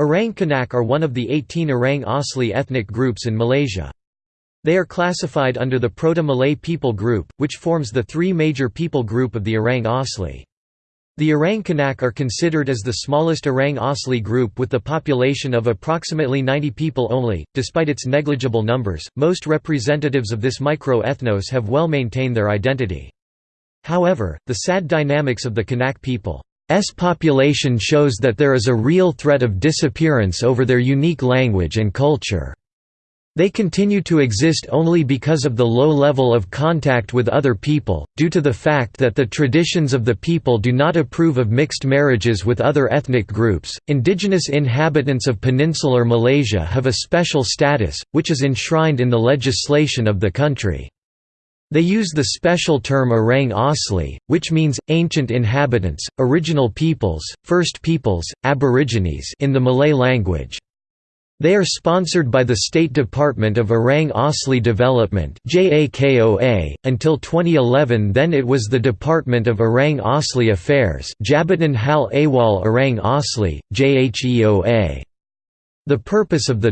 Orang Kanak are one of the 18 Orang Asli ethnic groups in Malaysia. They are classified under the Proto-Malay people group, which forms the three major people group of the Orang Asli. The Orang Kanak are considered as the smallest Orang Asli group with the population of approximately 90 people only. Despite its negligible numbers, most representatives of this micro-ethnos have well maintained their identity. However, the sad dynamics of the Kanak people's population shows that there is a real threat of disappearance over their unique language and culture. They continue to exist only because of the low level of contact with other people, due to the fact that the traditions of the people do not approve of mixed marriages with other ethnic groups. Indigenous inhabitants of peninsular Malaysia have a special status, which is enshrined in the legislation of the country. They use the special term Orang Asli, which means, ancient inhabitants, original peoples, first peoples, aborigines in the Malay language. They are sponsored by the State Department of Orang Asli Development JAKOA, until 2011 then it was the Department of Orang Asli Affairs Jabatan Hal Ehwal Orang Asli, JHEOA. The purpose of the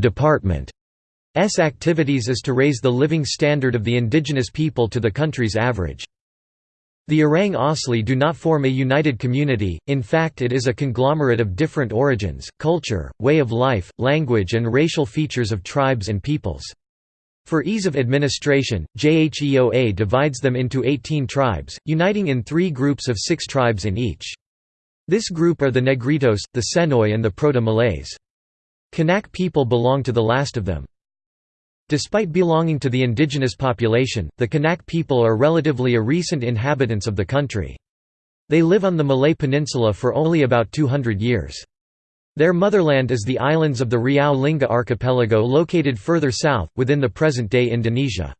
department's activities is to raise the living standard of the indigenous people to the country's average. The Orang Asli do not form a united community, in fact it is a conglomerate of different origins, culture, way of life, language and racial features of tribes and peoples. For ease of administration, JHEOA divides them into 18 tribes, uniting in three groups of six tribes in each. This group are the Negritos, the Senoi and the Proto-Malays. Kanak people belong to the last of them. Despite belonging to the indigenous population, the Kanak people are relatively a recent inhabitants of the country. They live on the Malay Peninsula for only about 200 years. Their motherland is the islands of the Riau Lingga archipelago located further south, within the present-day Indonesia.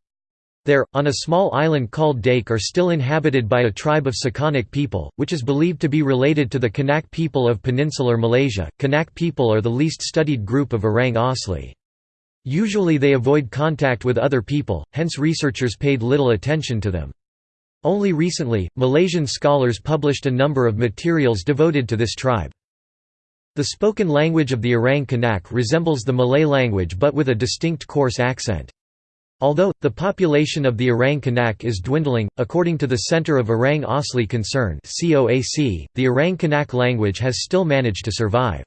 There, on a small island called Dake are still inhabited by a tribe of Sekanic people, which is believed to be related to the Kanak people of peninsular Malaysia. Kanak people are the least studied group of Orang Asli. Usually they avoid contact with other people, hence researchers paid little attention to them. Only recently, Malaysian scholars published a number of materials devoted to this tribe. The spoken language of the Orang Kanak resembles the Malay language but with a distinct coarse accent. Although, the population of the Orang Kanak is dwindling, according to the Centre of Orang Asli Concern the Orang Kanak language has still managed to survive.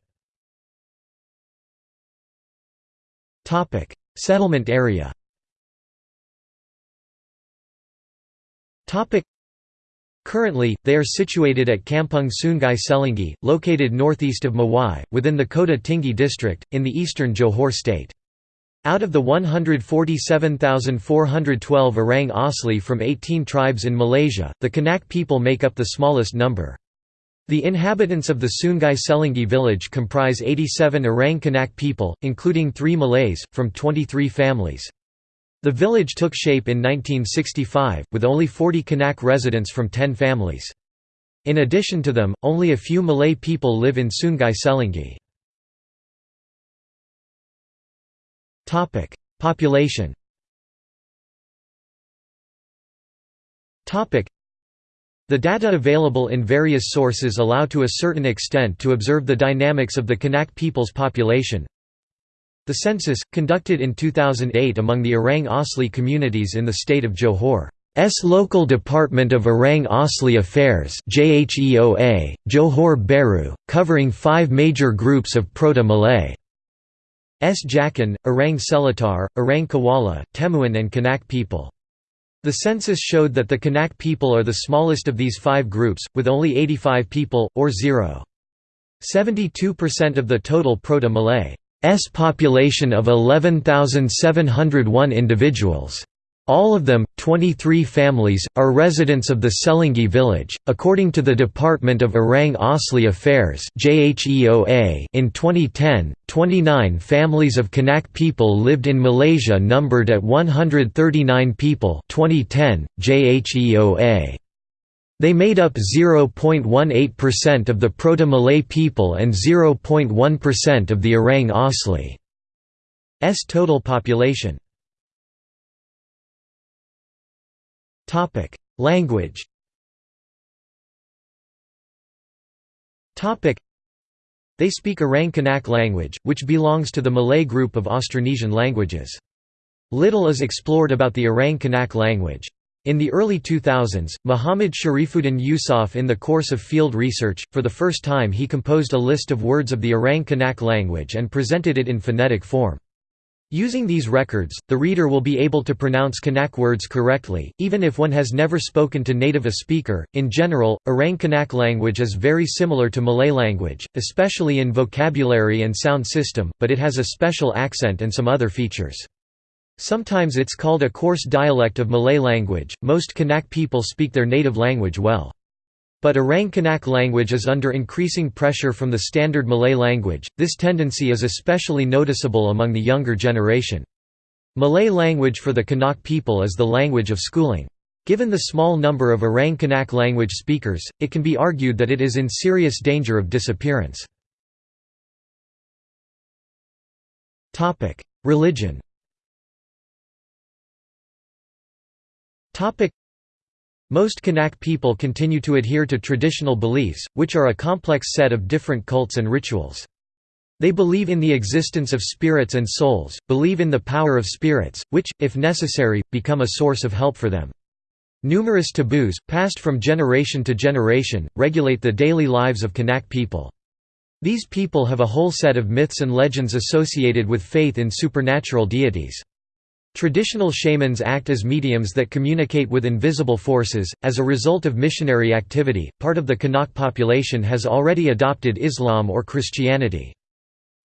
Settlement area Currently, they are situated at Kampung Sungai Selingi, located northeast of Mawai, within the Kota Tinggi district, in the eastern Johor state. Out of the 147,412 Orang Asli from 18 tribes in Malaysia, the Kanak people make up the smallest number. The inhabitants of the Sungai Selingi village comprise 87 Orang Kanak people, including three Malays, from 23 families. The village took shape in 1965, with only 40 Kanak residents from 10 families. In addition to them, only a few Malay people live in Sungai Selingi. Population the data available in various sources allow to a certain extent to observe the dynamics of the Kanak people's population. The census, conducted in 2008 among the Orang Asli communities in the state of Johor. S local Department of Orang Asli Affairs JHEOA, Johor Bahru, covering five major groups of Proto-Malay. S Jakun, Orang Seletar, Orang Kuala, Temuan and Kanak people. The census showed that the Kanak people are the smallest of these five groups, with only 85 people, or 0.72% of the total Proto-Malay population of 11,701 individuals. All of them, 23 families, are residents of the Selingi village. According to the Department of Orang Asli Affairs in 2010, 29 families of Kanak people lived in Malaysia numbered at 139 people. 2010, JHEOA. They made up 0.18% of the Proto-Malay people and 0.1% of the Orang Asli's total population. Language. They speak Orang Kanak language, which belongs to the Malay group of Austronesian languages. Little is explored about the Orang Kanak language. In the early 2000s, Muhammad Sharifuddin Yusof in the course of field research, for the first time he composed a list of words of the Orang Kanak language and presented it in phonetic form. Using these records, the reader will be able to pronounce Kanak words correctly, even if one has never spoken to native a speaker. In general, Orang Kanak language is very similar to Malay language, especially in vocabulary and sound system, but it has a special accent and some other features. Sometimes it's called a coarse dialect of Malay language. Most Kanak people speak their native language well. But Orang Kanak language is under increasing pressure from the standard Malay language, this tendency is especially noticeable among the younger generation. Malay language for the Kanak people is the language of schooling. Given the small number of Orang Kanak language speakers, it can be argued that it is in serious danger of disappearance. Religion most Kanak people continue to adhere to traditional beliefs, which are a complex set of different cults and rituals. They believe in the existence of spirits and souls, believe in the power of spirits, which, if necessary, become a source of help for them. Numerous taboos, passed from generation to generation, regulate the daily lives of Kanak people. These people have a whole set of myths and legends associated with faith in supernatural deities. Traditional shamans act as mediums that communicate with invisible forces. As a result of missionary activity, part of the Kanak population has already adopted Islam or Christianity.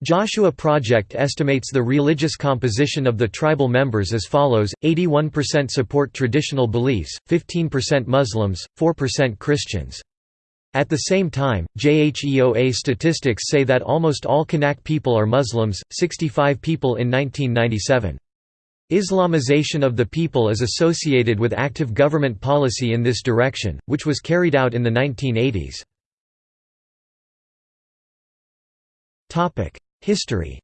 Joshua Project estimates the religious composition of the tribal members as follows 81% support traditional beliefs, 15% Muslims, 4% Christians. At the same time, JHEOA statistics say that almost all Kanak people are Muslims, 65 people in 1997. Islamization of the people is associated with active government policy in this direction, which was carried out in the 1980s. History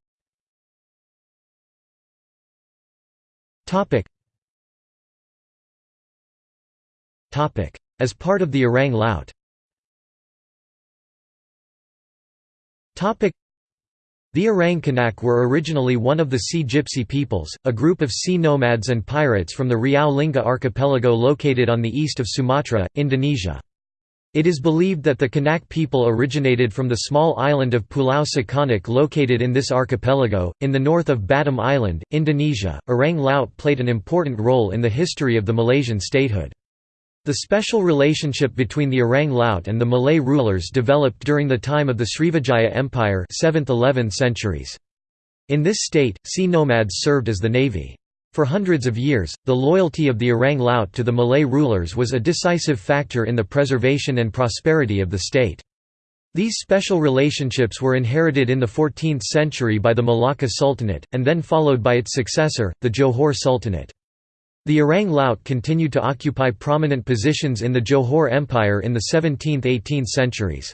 As part of the Orang Laut the Orang Kanak were originally one of the Sea Gypsy peoples, a group of sea nomads and pirates from the Riau Lingga archipelago located on the east of Sumatra, Indonesia. It is believed that the Kanak people originated from the small island of Pulau Sekanak located in this archipelago, in the north of Batam Island, Indonesia. Orang Laut played an important role in the history of the Malaysian statehood. The special relationship between the Orang Laut and the Malay rulers developed during the time of the Srivijaya Empire 7th–11th centuries. In this state, sea nomads served as the navy. For hundreds of years, the loyalty of the Orang Laut to the Malay rulers was a decisive factor in the preservation and prosperity of the state. These special relationships were inherited in the 14th century by the Malacca Sultanate, and then followed by its successor, the Johor Sultanate. The Orang Laut continued to occupy prominent positions in the Johor Empire in the 17th–18th centuries.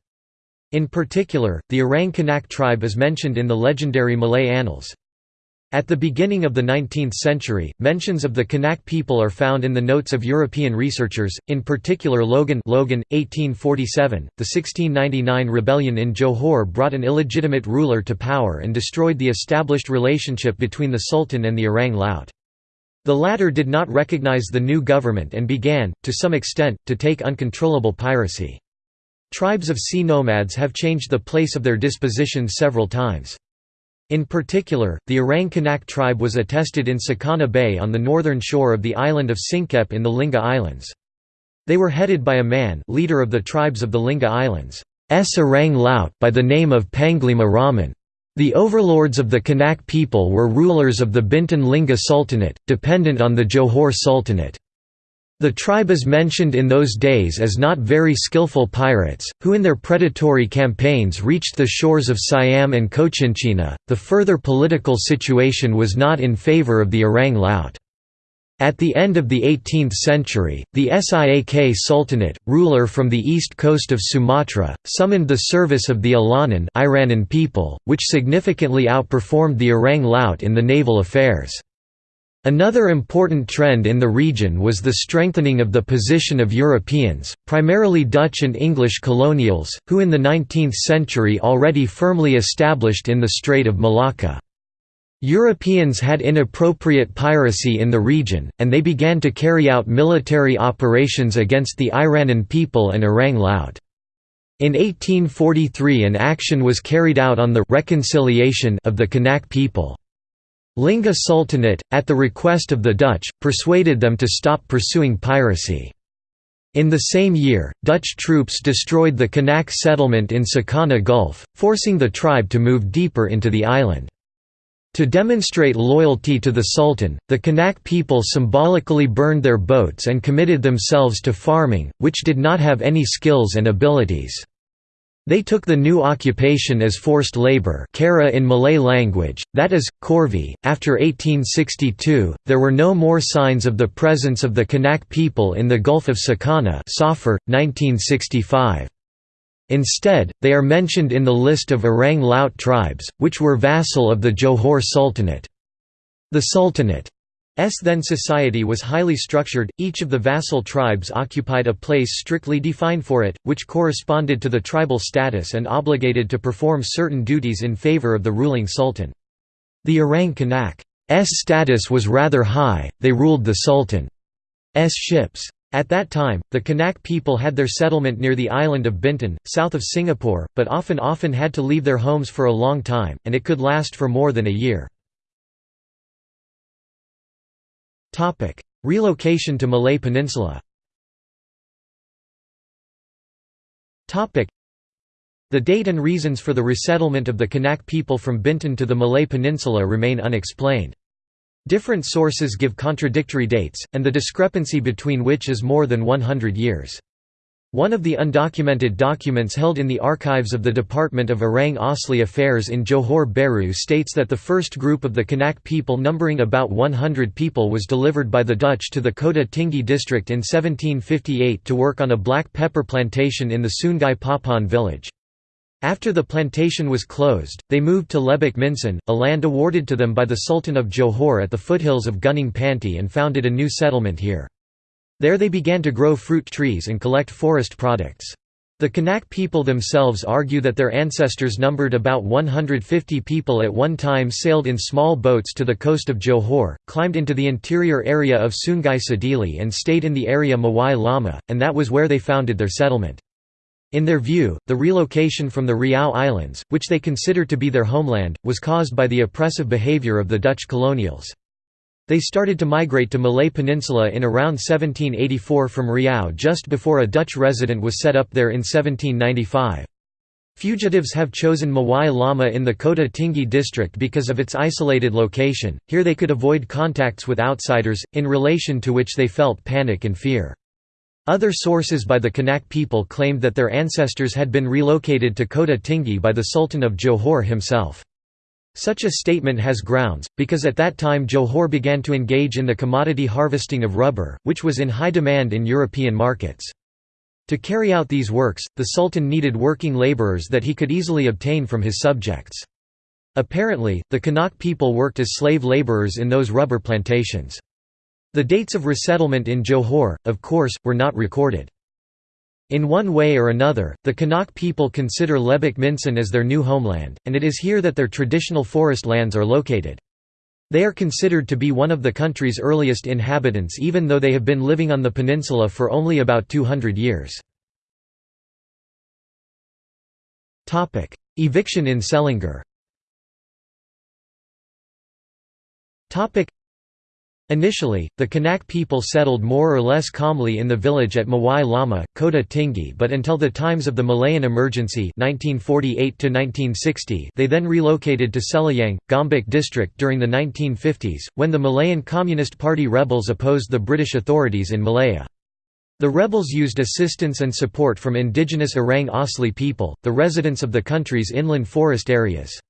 In particular, the Orang Kanak tribe is mentioned in the legendary Malay annals. At the beginning of the 19th century, mentions of the Kanak people are found in the notes of European researchers, in particular Logan Logan, 1847. .The 1699 rebellion in Johor brought an illegitimate ruler to power and destroyed the established relationship between the Sultan and the Orang Laut. The latter did not recognize the new government and began, to some extent, to take uncontrollable piracy. Tribes of sea nomads have changed the place of their disposition several times. In particular, the Orang Kanak tribe was attested in Sakana Bay on the northern shore of the island of Singkep in the Lingga Islands. They were headed by a man leader of the tribes of the Lingga Islands, S. Orang Laut by the name of Panglima Raman. The overlords of the Kanak people were rulers of the Bintan Lingga Sultanate, dependent on the Johor Sultanate. The tribe is mentioned in those days as not very skillful pirates, who in their predatory campaigns reached the shores of Siam and Cochinchina. The further political situation was not in favor of the Orang Laut. At the end of the 18th century, the Siak Sultanate, ruler from the east coast of Sumatra, summoned the service of the Ilanan Iranan people, which significantly outperformed the Orang Laut in the naval affairs. Another important trend in the region was the strengthening of the position of Europeans, primarily Dutch and English colonials, who in the 19th century already firmly established in the Strait of Malacca. Europeans had inappropriate piracy in the region, and they began to carry out military operations against the Iranan people and Orang Laut. In 1843 an action was carried out on the reconciliation of the Kanak people. Lingga Sultanate, at the request of the Dutch, persuaded them to stop pursuing piracy. In the same year, Dutch troops destroyed the Kanak settlement in Sakana Gulf, forcing the tribe to move deeper into the island. To demonstrate loyalty to the Sultan, the Kanak people symbolically burned their boats and committed themselves to farming, which did not have any skills and abilities. They took the new occupation as forced labor kara in Malay language, that is, corvée. After 1862, there were no more signs of the presence of the Kanak people in the Gulf of Sakana Safar, 1965. Instead, they are mentioned in the list of Orang Laut tribes, which were vassal of the Johor Sultanate. The Sultanate S then society was highly structured, each of the vassal tribes occupied a place strictly defined for it, which corresponded to the tribal status and obligated to perform certain duties in favor of the ruling sultan. The Orang Kanak's status was rather high, they ruled the sultan's ships. At that time, the Kanak people had their settlement near the island of Bintan, south of Singapore, but often often had to leave their homes for a long time, and it could last for more than a year. Relocation to Malay Peninsula The date and reasons for the resettlement of the Kanak people from Bintan to the Malay Peninsula remain unexplained. Different sources give contradictory dates, and the discrepancy between which is more than 100 years. One of the undocumented documents held in the archives of the Department of Orang Asli Affairs in Johor Bahru states that the first group of the Kanak people numbering about 100 people was delivered by the Dutch to the Kota Tinggi district in 1758 to work on a black pepper plantation in the Sungai Papan village. After the plantation was closed, they moved to Lebak Minsan, a land awarded to them by the Sultan of Johor at the foothills of Gunung Panti and founded a new settlement here. There they began to grow fruit trees and collect forest products. The Kanak people themselves argue that their ancestors numbered about 150 people at one time sailed in small boats to the coast of Johor, climbed into the interior area of Sungai Sedili and stayed in the area Mawai Lama, and that was where they founded their settlement. In their view, the relocation from the Riau Islands, which they consider to be their homeland, was caused by the oppressive behavior of the Dutch colonials. They started to migrate to Malay Peninsula in around 1784 from Riau just before a Dutch resident was set up there in 1795. Fugitives have chosen Mawai Lama in the Kota Tinggi district because of its isolated location, here they could avoid contacts with outsiders, in relation to which they felt panic and fear. Other sources by the Kanak people claimed that their ancestors had been relocated to Kota Tinggi by the Sultan of Johor himself. Such a statement has grounds, because at that time Johor began to engage in the commodity harvesting of rubber, which was in high demand in European markets. To carry out these works, the Sultan needed working labourers that he could easily obtain from his subjects. Apparently, the Kanak people worked as slave labourers in those rubber plantations. The dates of resettlement in Johor, of course, were not recorded. In one way or another, the Kanak people consider Lebak Minsan as their new homeland, and it is here that their traditional forest lands are located. They are considered to be one of the country's earliest inhabitants even though they have been living on the peninsula for only about 200 years. Eviction in Selangor Initially, the Kanak people settled more or less calmly in the village at Mawai Lama, Kota Tinggi but until the times of the Malayan Emergency 1948 they then relocated to Selayang, Gombak district during the 1950s, when the Malayan Communist Party rebels opposed the British authorities in Malaya. The rebels used assistance and support from indigenous Orang Asli people, the residents of the country's inland forest areas.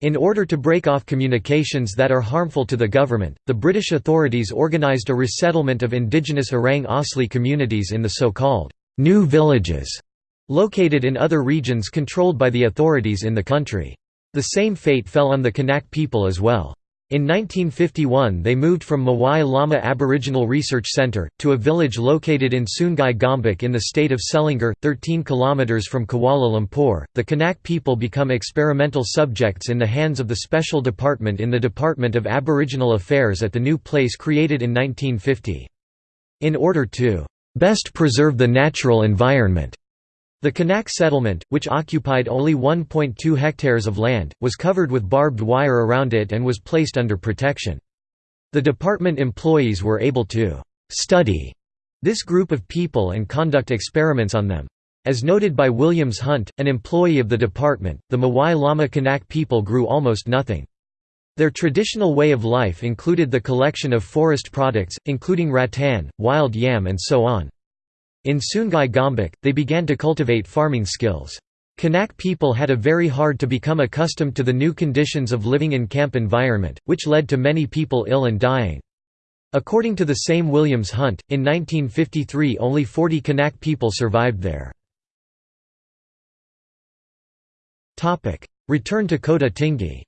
In order to break off communications that are harmful to the government, the British authorities organised a resettlement of indigenous Orang Asli communities in the so-called «new villages» located in other regions controlled by the authorities in the country. The same fate fell on the Kanak people as well. In 1951 they moved from Mawai Lama Aboriginal Research Centre, to a village located in Sungai Gombak in the state of Selangor, 13 km from Kuala Lumpur. The Kanak people become experimental subjects in the hands of the Special Department in the Department of Aboriginal Affairs at the new place created in 1950. In order to best preserve the natural environment, the Kanak settlement, which occupied only 1.2 hectares of land, was covered with barbed wire around it and was placed under protection. The department employees were able to «study» this group of people and conduct experiments on them. As noted by Williams Hunt, an employee of the department, the Mawai Lama Kanak people grew almost nothing. Their traditional way of life included the collection of forest products, including rattan, wild yam and so on. In Sungai Gombak, they began to cultivate farming skills. Kanak people had a very hard to become accustomed to the new conditions of living in camp environment, which led to many people ill and dying. According to the same Williams Hunt, in 1953 only 40 Kanak people survived there. Return to Kota Tinggi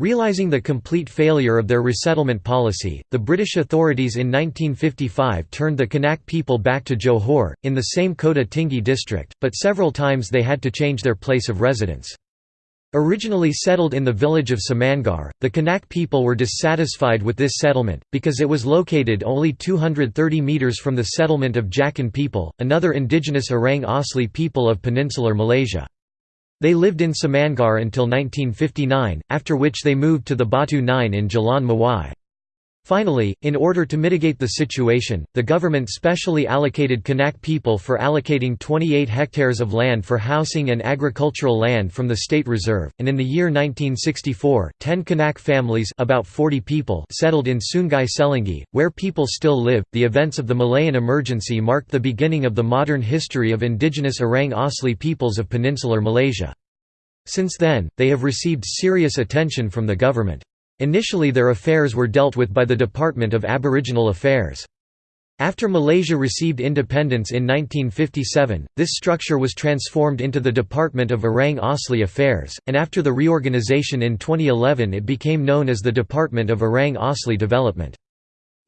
Realizing the complete failure of their resettlement policy, the British authorities in 1955 turned the Kanak people back to Johor, in the same Kota Tinggi district, but several times they had to change their place of residence. Originally settled in the village of Samangar, the Kanak people were dissatisfied with this settlement, because it was located only 230 metres from the settlement of Jakun people, another indigenous Orang Asli people of peninsular Malaysia. They lived in Samangar until 1959, after which they moved to the Batu 9 in Jalan Mawai. Finally, in order to mitigate the situation, the government specially allocated Kanak people for allocating 28 hectares of land for housing and agricultural land from the state reserve, and in the year 1964, 10 Kanak families about 40 people settled in Sungai Selingi, where people still live. The events of the Malayan emergency marked the beginning of the modern history of indigenous Orang Asli peoples of peninsular Malaysia. Since then, they have received serious attention from the government. Initially their affairs were dealt with by the Department of Aboriginal Affairs. After Malaysia received independence in 1957, this structure was transformed into the Department of Orang Asli Affairs, and after the reorganisation in 2011 it became known as the Department of Orang Asli Development.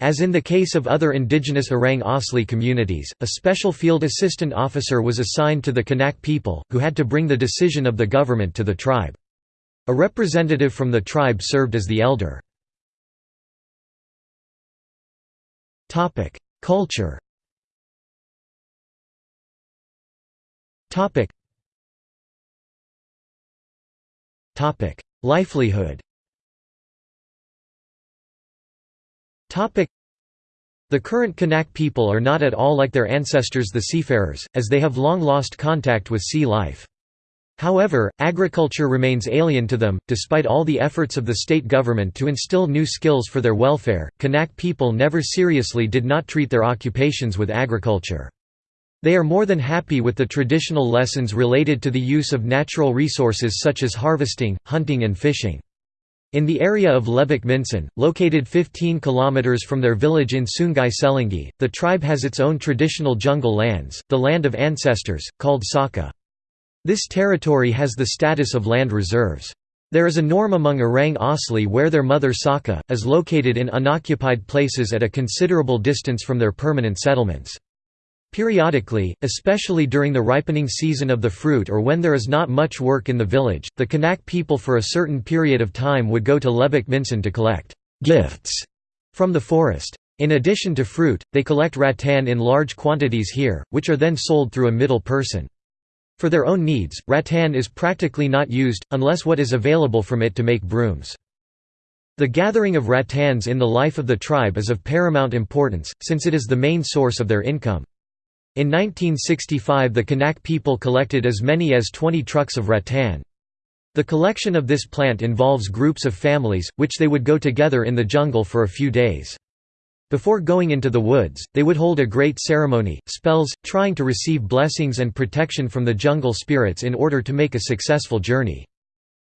As in the case of other indigenous Orang Asli communities, a special field assistant officer was assigned to the Kanak people, who had to bring the decision of the government to the tribe. A representative from the tribe served as the elder. Culture Livelihood the current Kanak people are not at all like their ancestors the seafarers, as they have long lost contact with sea life. However, agriculture remains alien to them. Despite all the efforts of the state government to instill new skills for their welfare, Kanak people never seriously did not treat their occupations with agriculture. They are more than happy with the traditional lessons related to the use of natural resources such as harvesting, hunting and fishing. In the area of Lebak Minsan, located 15 km from their village in Sungai Selingi, the tribe has its own traditional jungle lands, the land of ancestors, called Saka. This territory has the status of land reserves. There is a norm among Orang Asli where their mother Saka, is located in unoccupied places at a considerable distance from their permanent settlements. Periodically, especially during the ripening season of the fruit or when there is not much work in the village, the Kanak people for a certain period of time would go to Lebak Minsan to collect «gifts» from the forest. In addition to fruit, they collect rattan in large quantities here, which are then sold through a middle person. For their own needs, rattan is practically not used, unless what is available from it to make brooms. The gathering of rattans in the life of the tribe is of paramount importance, since it is the main source of their income. In 1965 the Kanak people collected as many as 20 trucks of rattan. The collection of this plant involves groups of families, which they would go together in the jungle for a few days. Before going into the woods, they would hold a great ceremony, spells, trying to receive blessings and protection from the jungle spirits in order to make a successful journey.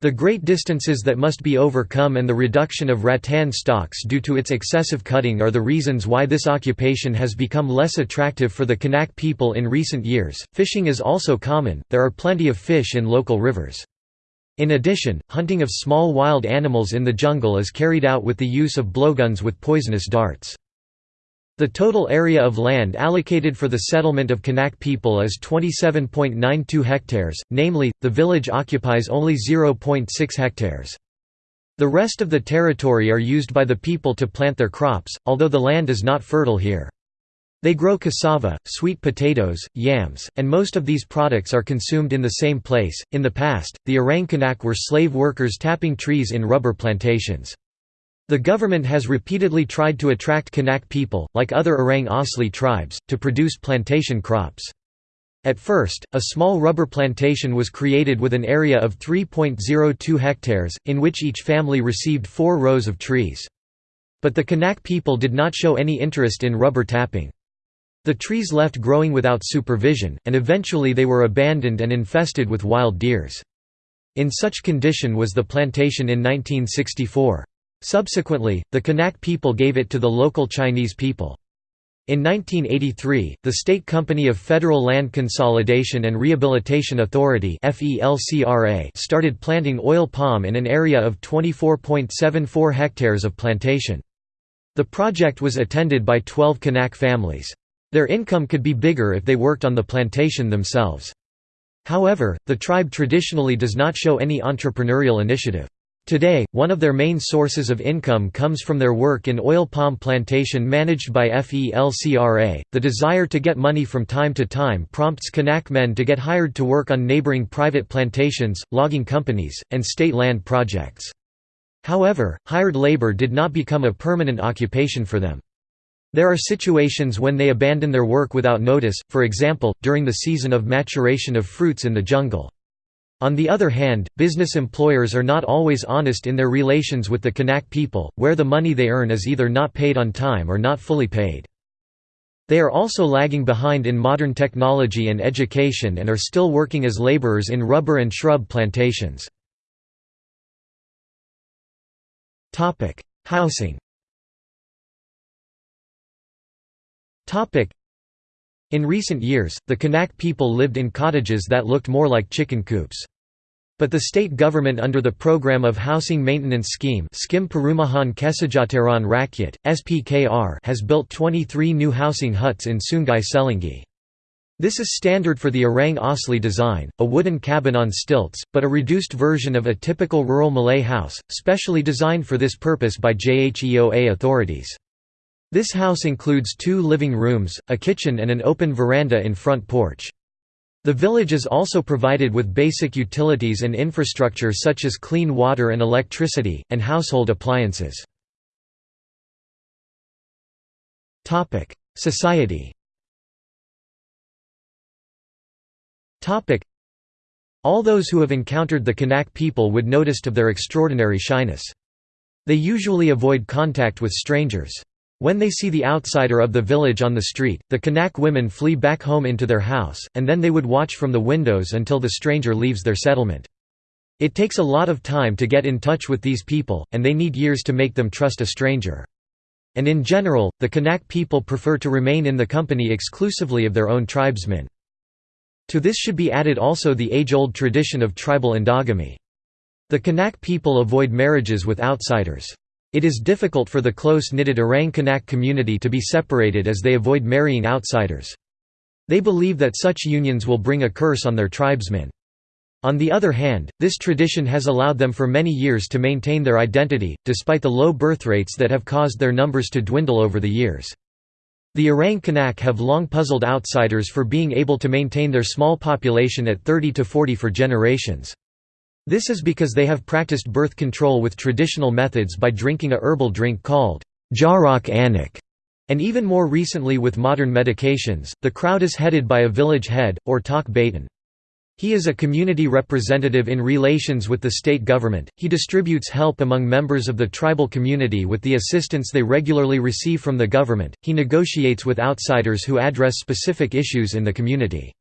The great distances that must be overcome and the reduction of rattan stocks due to its excessive cutting are the reasons why this occupation has become less attractive for the Kanak people in recent years. Fishing is also common, there are plenty of fish in local rivers. In addition, hunting of small wild animals in the jungle is carried out with the use of blowguns with poisonous darts. The total area of land allocated for the settlement of Kanak people is 27.92 hectares, namely, the village occupies only 0.6 hectares. The rest of the territory are used by the people to plant their crops, although the land is not fertile here. They grow cassava, sweet potatoes, yams, and most of these products are consumed in the same place. In the past, the Orang Kanak were slave workers tapping trees in rubber plantations. The government has repeatedly tried to attract Kanak people, like other Orang Asli tribes, to produce plantation crops. At first, a small rubber plantation was created with an area of 3.02 hectares, in which each family received four rows of trees. But the Kanak people did not show any interest in rubber tapping. The trees left growing without supervision, and eventually they were abandoned and infested with wild deers. In such condition was the plantation in 1964. Subsequently, the Kanak people gave it to the local Chinese people. In 1983, the State Company of Federal Land Consolidation and Rehabilitation Authority started planting oil palm in an area of 24.74 hectares of plantation. The project was attended by 12 Kanak families. Their income could be bigger if they worked on the plantation themselves. However, the tribe traditionally does not show any entrepreneurial initiative. Today, one of their main sources of income comes from their work in oil palm plantation managed by FELCRA. The desire to get money from time to time prompts Kanak men to get hired to work on neighboring private plantations, logging companies, and state land projects. However, hired labor did not become a permanent occupation for them. There are situations when they abandon their work without notice, for example, during the season of maturation of fruits in the jungle. On the other hand, business employers are not always honest in their relations with the Kanak people, where the money they earn is either not paid on time or not fully paid. They are also lagging behind in modern technology and education and are still working as laborers in rubber and shrub plantations. Housing In recent years, the Kanak people lived in cottages that looked more like chicken coops. But the state government under the Program of Housing Maintenance Scheme Skim Perumahan Kesejahteraan Rakyat, SPKR has built 23 new housing huts in Sungai Selingi. This is standard for the Orang Asli design, a wooden cabin on stilts, but a reduced version of a typical rural Malay house, specially designed for this purpose by JHEOA authorities. This house includes two living rooms, a kitchen and an open veranda in front porch. The village is also provided with basic utilities and infrastructure such as clean water and electricity, and household appliances. Society All those who have encountered the Kanak people would noticed of their extraordinary shyness. They usually avoid contact with strangers. When they see the outsider of the village on the street, the Kanak women flee back home into their house, and then they would watch from the windows until the stranger leaves their settlement. It takes a lot of time to get in touch with these people, and they need years to make them trust a stranger. And in general, the Kanak people prefer to remain in the company exclusively of their own tribesmen. To this should be added also the age-old tradition of tribal endogamy. The Kanak people avoid marriages with outsiders. It is difficult for the close-knitted Orang Kanak community to be separated as they avoid marrying outsiders. They believe that such unions will bring a curse on their tribesmen. On the other hand, this tradition has allowed them for many years to maintain their identity, despite the low birth rates that have caused their numbers to dwindle over the years. The Orang Kanak have long puzzled outsiders for being able to maintain their small population at 30 to 40 for generations. This is because they have practiced birth control with traditional methods by drinking a herbal drink called jarak anak, and even more recently with modern medications. The crowd is headed by a village head, or Tok. He is a community representative in relations with the state government. He distributes help among members of the tribal community with the assistance they regularly receive from the government. He negotiates with outsiders who address specific issues in the community.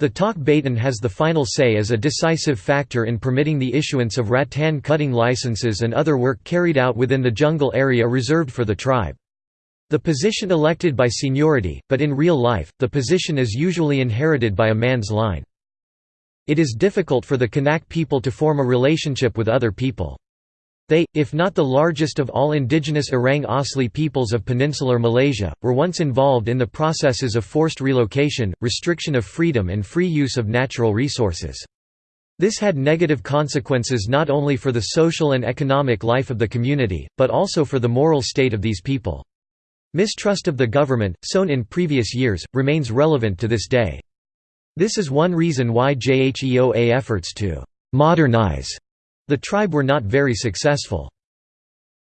The Tok Batin has the final say as a decisive factor in permitting the issuance of rattan cutting licenses and other work carried out within the jungle area reserved for the tribe. The position elected by seniority, but in real life, the position is usually inherited by a man's line. It is difficult for the Kanak people to form a relationship with other people. They, if not the largest of all indigenous Orang Asli peoples of peninsular Malaysia, were once involved in the processes of forced relocation, restriction of freedom and free use of natural resources. This had negative consequences not only for the social and economic life of the community, but also for the moral state of these people. Mistrust of the government, sown in previous years, remains relevant to this day. This is one reason why JHEOA efforts to «modernize» the tribe were not very successful.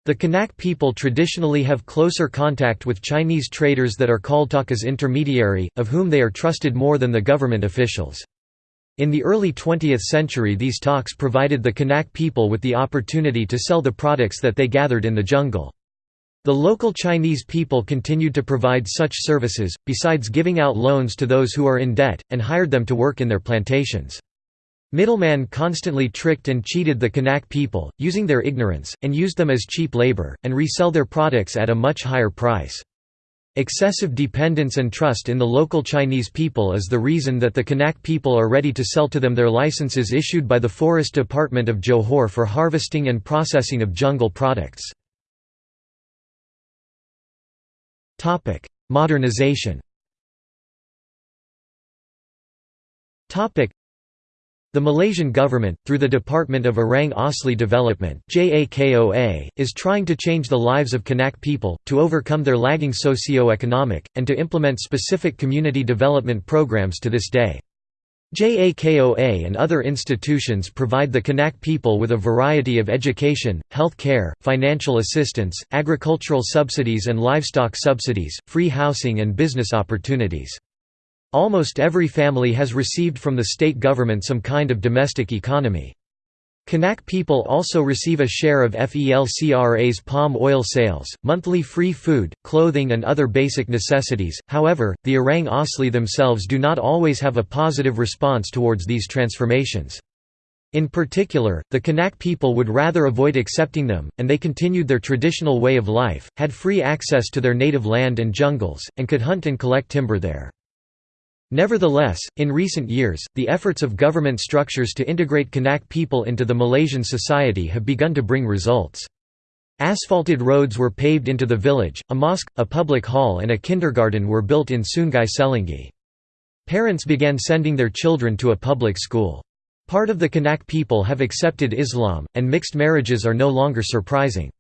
The Kanak people traditionally have closer contact with Chinese traders that are called takas intermediary, of whom they are trusted more than the government officials. In the early 20th century these talks provided the Kanak people with the opportunity to sell the products that they gathered in the jungle. The local Chinese people continued to provide such services, besides giving out loans to those who are in debt, and hired them to work in their plantations. Middlemen constantly tricked and cheated the Kanak people, using their ignorance, and used them as cheap labor, and resell their products at a much higher price. Excessive dependence and trust in the local Chinese people is the reason that the Kanak people are ready to sell to them their licenses issued by the Forest Department of Johor for harvesting and processing of jungle products. Modernization the Malaysian government, through the Department of Orang Asli Development is trying to change the lives of Kanak people, to overcome their lagging socio-economic, and to implement specific community development programs to this day. JAKOA and other institutions provide the Kanak people with a variety of education, health care, financial assistance, agricultural subsidies and livestock subsidies, free housing and business opportunities. Almost every family has received from the state government some kind of domestic economy. Kanak people also receive a share of FELCRA's palm oil sales, monthly free food, clothing and other basic necessities, however, the Orang Asli themselves do not always have a positive response towards these transformations. In particular, the Kanak people would rather avoid accepting them, and they continued their traditional way of life, had free access to their native land and jungles, and could hunt and collect timber there. Nevertheless, in recent years, the efforts of government structures to integrate Kanak people into the Malaysian society have begun to bring results. Asphalted roads were paved into the village, a mosque, a public hall and a kindergarten were built in Sungai Selingi. Parents began sending their children to a public school. Part of the Kanak people have accepted Islam, and mixed marriages are no longer surprising.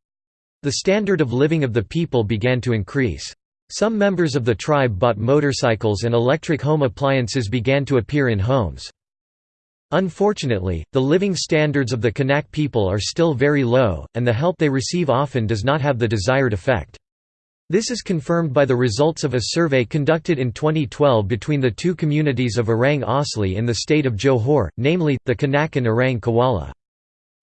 The standard of living of the people began to increase. Some members of the tribe bought motorcycles and electric home appliances began to appear in homes. Unfortunately, the living standards of the Kanak people are still very low, and the help they receive often does not have the desired effect. This is confirmed by the results of a survey conducted in 2012 between the two communities of Orang Asli in the state of Johor, namely, the Kanak and Orang Kuala.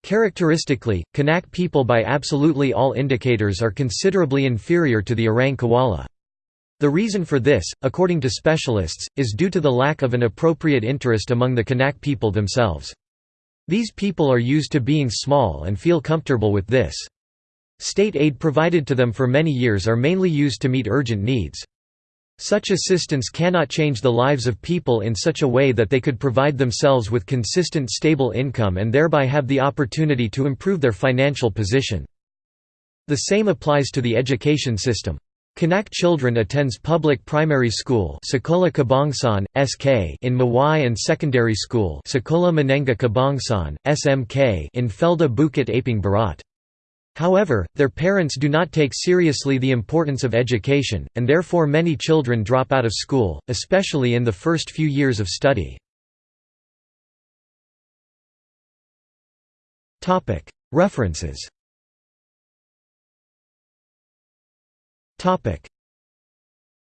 Characteristically, Kanak people by absolutely all indicators are considerably inferior to the Orang Kuala. The reason for this, according to specialists, is due to the lack of an appropriate interest among the Kanak people themselves. These people are used to being small and feel comfortable with this. State aid provided to them for many years are mainly used to meet urgent needs. Such assistance cannot change the lives of people in such a way that they could provide themselves with consistent stable income and thereby have the opportunity to improve their financial position. The same applies to the education system. Kanak children attends public primary school SK in Mawai and secondary school SMK in Felda Bukit Aping Barat. However, their parents do not take seriously the importance of education, and therefore many children drop out of school, especially in the first few years of study. References Topic